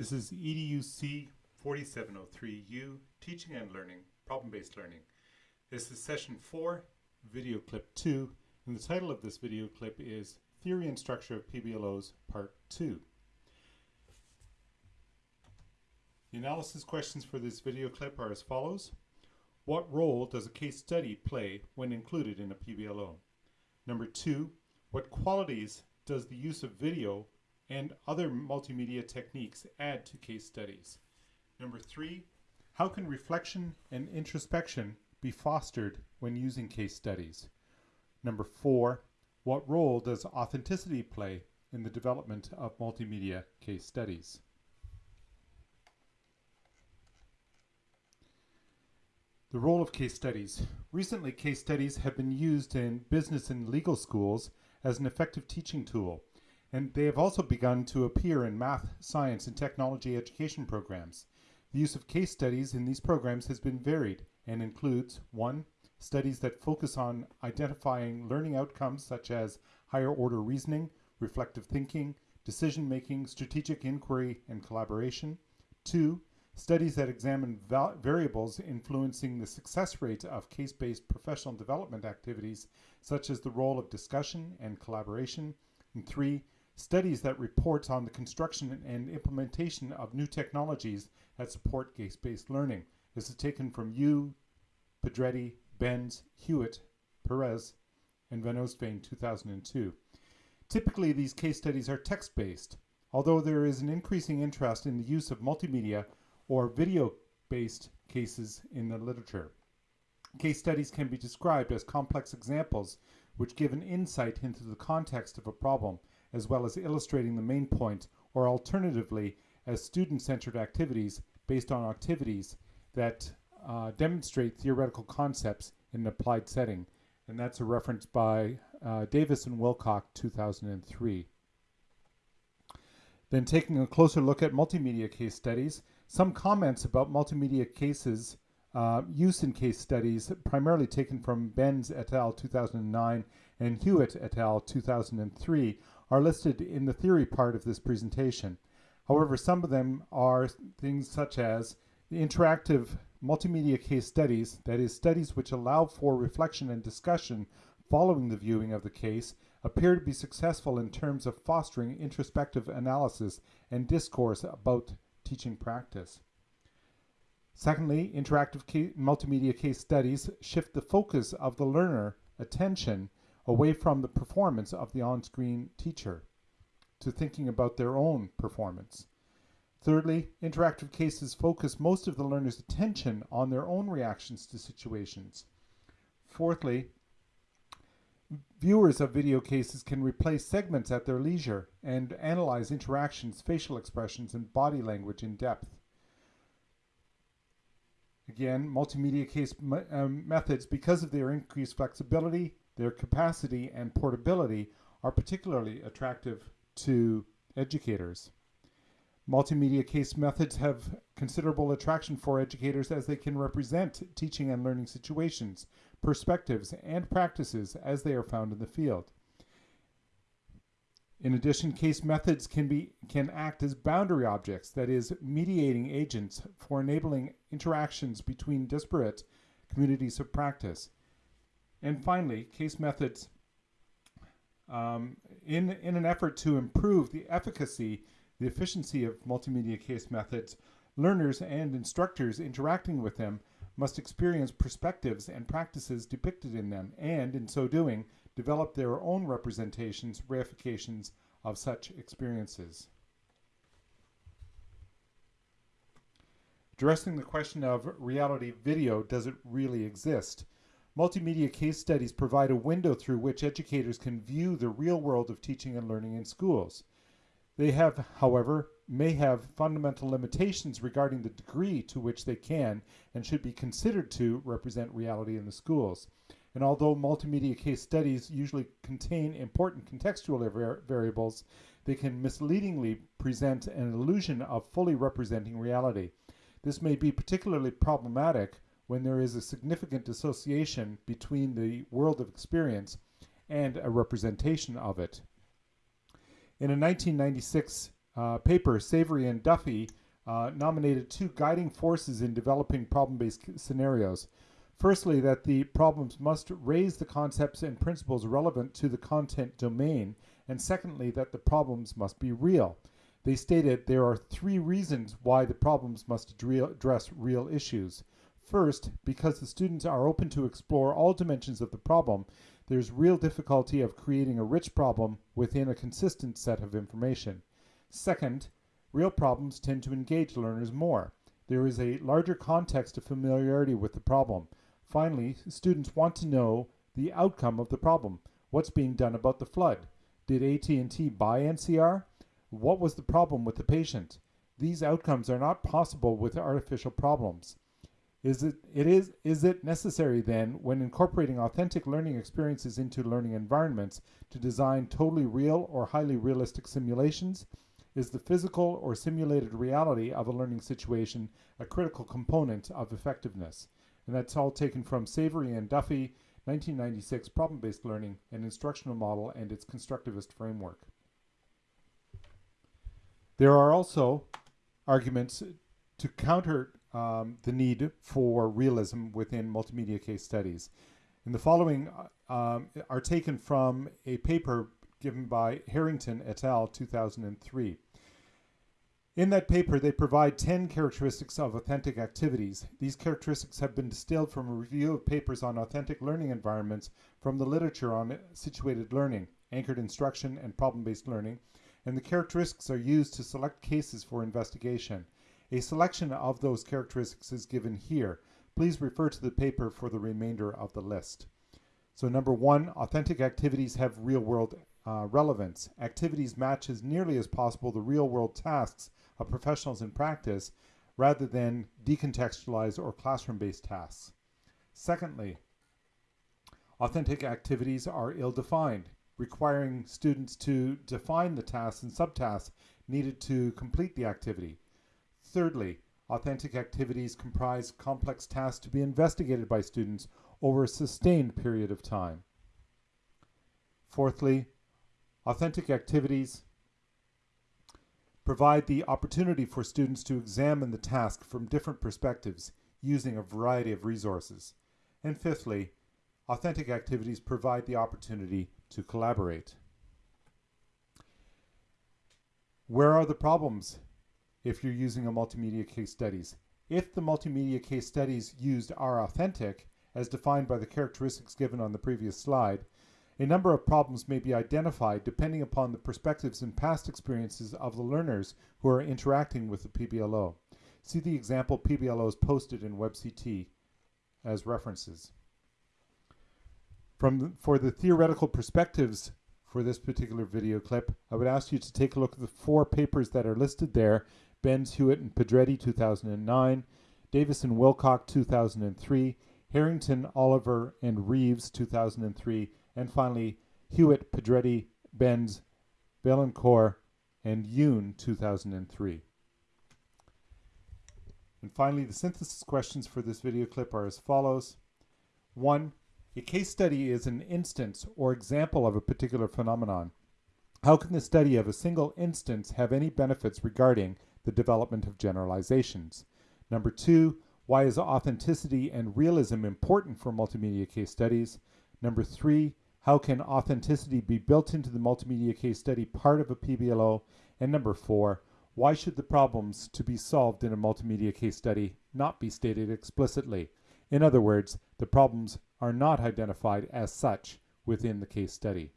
This is EDUC 4703U, Teaching and Learning, Problem-Based Learning. This is session 4, video clip 2, and the title of this video clip is Theory and Structure of PBLOs Part 2. The analysis questions for this video clip are as follows. What role does a case study play when included in a PBLO? Number two, what qualities does the use of video and other multimedia techniques add to case studies? Number three, how can reflection and introspection be fostered when using case studies? Number four, what role does authenticity play in the development of multimedia case studies? The role of case studies. Recently, case studies have been used in business and legal schools as an effective teaching tool, and they have also begun to appear in math, science, and technology education programs. The use of case studies in these programs has been varied and includes 1. Studies that focus on identifying learning outcomes such as higher order reasoning, reflective thinking, decision making, strategic inquiry, and collaboration. 2 Studies that examine variables influencing the success rate of case-based professional development activities, such as the role of discussion and collaboration. And three, studies that report on the construction and implementation of new technologies that support case-based learning. This is taken from Yu, Pedretti, Benz, Hewitt, Perez, and Van Oostveen 2002. Typically, these case studies are text-based, although there is an increasing interest in the use of multimedia or video-based cases in the literature. Case studies can be described as complex examples which give an insight into the context of a problem, as well as illustrating the main point, or alternatively, as student-centered activities based on activities that uh, demonstrate theoretical concepts in an applied setting. And that's a reference by uh, Davis and Wilcock, 2003. Then taking a closer look at multimedia case studies, some comments about multimedia cases uh, use in case studies, primarily taken from Benz et al. 2009 and Hewitt et al. 2003, are listed in the theory part of this presentation. However, some of them are things such as the interactive multimedia case studies, that is, studies which allow for reflection and discussion following the viewing of the case, appear to be successful in terms of fostering introspective analysis and discourse about teaching practice. Secondly, interactive ca multimedia case studies shift the focus of the learner attention away from the performance of the on-screen teacher to thinking about their own performance. Thirdly, interactive cases focus most of the learner's attention on their own reactions to situations. Fourthly, Viewers of video cases can replay segments at their leisure and analyze interactions, facial expressions, and body language in depth. Again, multimedia case um, methods, because of their increased flexibility, their capacity, and portability, are particularly attractive to educators. Multimedia case methods have considerable attraction for educators as they can represent teaching and learning situations, perspectives, and practices as they are found in the field. In addition, case methods can, be, can act as boundary objects, that is, mediating agents for enabling interactions between disparate communities of practice. And finally, case methods, um, in, in an effort to improve the efficacy the efficiency of multimedia case methods, learners and instructors interacting with them must experience perspectives and practices depicted in them, and in so doing, develop their own representations, reifications of such experiences. Addressing the question of reality video, does it really exist? Multimedia case studies provide a window through which educators can view the real world of teaching and learning in schools. They have, however, may have fundamental limitations regarding the degree to which they can and should be considered to represent reality in the schools. And although multimedia case studies usually contain important contextual var variables, they can misleadingly present an illusion of fully representing reality. This may be particularly problematic when there is a significant dissociation between the world of experience and a representation of it. In a 1996 uh, paper, Savery and Duffy uh, nominated two guiding forces in developing problem-based scenarios. Firstly, that the problems must raise the concepts and principles relevant to the content domain, and secondly, that the problems must be real. They stated there are three reasons why the problems must address real issues. First, because the students are open to explore all dimensions of the problem, there's real difficulty of creating a rich problem within a consistent set of information. Second, real problems tend to engage learners more. There is a larger context of familiarity with the problem. Finally, students want to know the outcome of the problem. What's being done about the flood? Did AT&T buy NCR? What was the problem with the patient? These outcomes are not possible with artificial problems. Is it, it is, is it necessary then, when incorporating authentic learning experiences into learning environments, to design totally real or highly realistic simulations? Is the physical or simulated reality of a learning situation a critical component of effectiveness? And that's all taken from Savery and Duffy, 1996 Problem-Based Learning, an Instructional Model and its Constructivist Framework. There are also arguments to counter um, the need for realism within multimedia case studies. And the following uh, um, are taken from a paper given by Herrington et al. 2003. In that paper, they provide 10 characteristics of authentic activities. These characteristics have been distilled from a review of papers on authentic learning environments from the literature on situated learning, anchored instruction, and problem-based learning, and the characteristics are used to select cases for investigation. A selection of those characteristics is given here. Please refer to the paper for the remainder of the list. So number one, authentic activities have real-world uh, relevance. Activities match as nearly as possible the real-world tasks of professionals in practice rather than decontextualized or classroom-based tasks. Secondly, authentic activities are ill-defined, requiring students to define the tasks and subtasks needed to complete the activity. Thirdly, authentic activities comprise complex tasks to be investigated by students over a sustained period of time. Fourthly, authentic activities provide the opportunity for students to examine the task from different perspectives using a variety of resources. And fifthly, authentic activities provide the opportunity to collaborate. Where are the problems if you're using a multimedia case studies. If the multimedia case studies used are authentic, as defined by the characteristics given on the previous slide, a number of problems may be identified depending upon the perspectives and past experiences of the learners who are interacting with the PBLO. See the example PBLOs posted in WebCT as references. From for the theoretical perspectives for this particular video clip, I would ask you to take a look at the four papers that are listed there Benz, Hewitt, and Pedretti, 2009, Davis and Wilcock, 2003, Herrington, Oliver, and Reeves, 2003, and finally Hewitt, Pedretti, Benz, Vaillancourt, and Yoon, 2003. And finally, the synthesis questions for this video clip are as follows. One, a case study is an instance or example of a particular phenomenon. How can the study of a single instance have any benefits regarding the development of generalizations. Number two, why is authenticity and realism important for multimedia case studies? Number three, how can authenticity be built into the multimedia case study part of a PBLO? And number four, why should the problems to be solved in a multimedia case study not be stated explicitly? In other words, the problems are not identified as such within the case study.